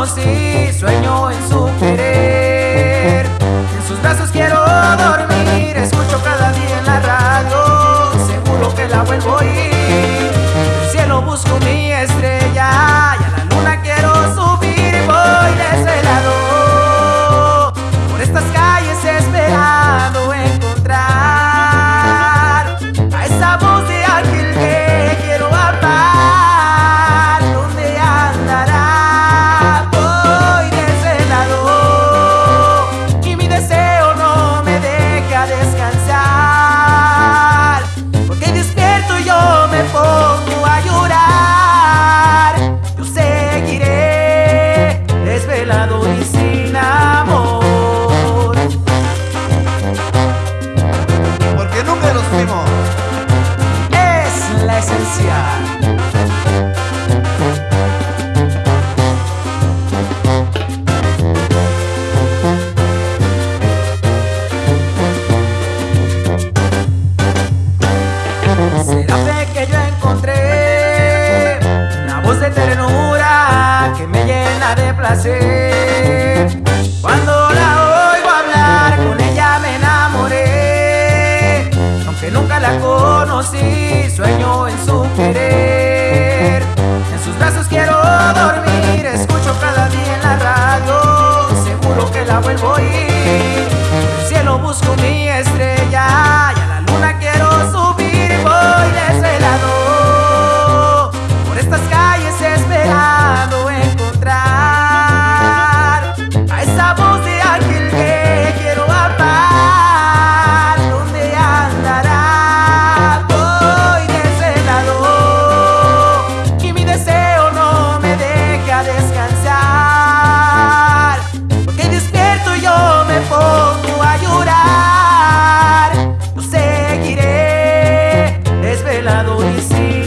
conocí, sueño en su querer. En sus brazos quiero dormir, escucho cada día en la radio, seguro que la vuelvo a ir. El cielo busco mi estrella y a la luna quiero subir, y sin amor. Porque nunca nos fuimos. Es la esencia. Será Nunca la conocí, sueño en su querer. En sus brazos quiero dormir, escucho cada día en la radio. Seguro que la vuelvo a ir. El cielo busco mi I see.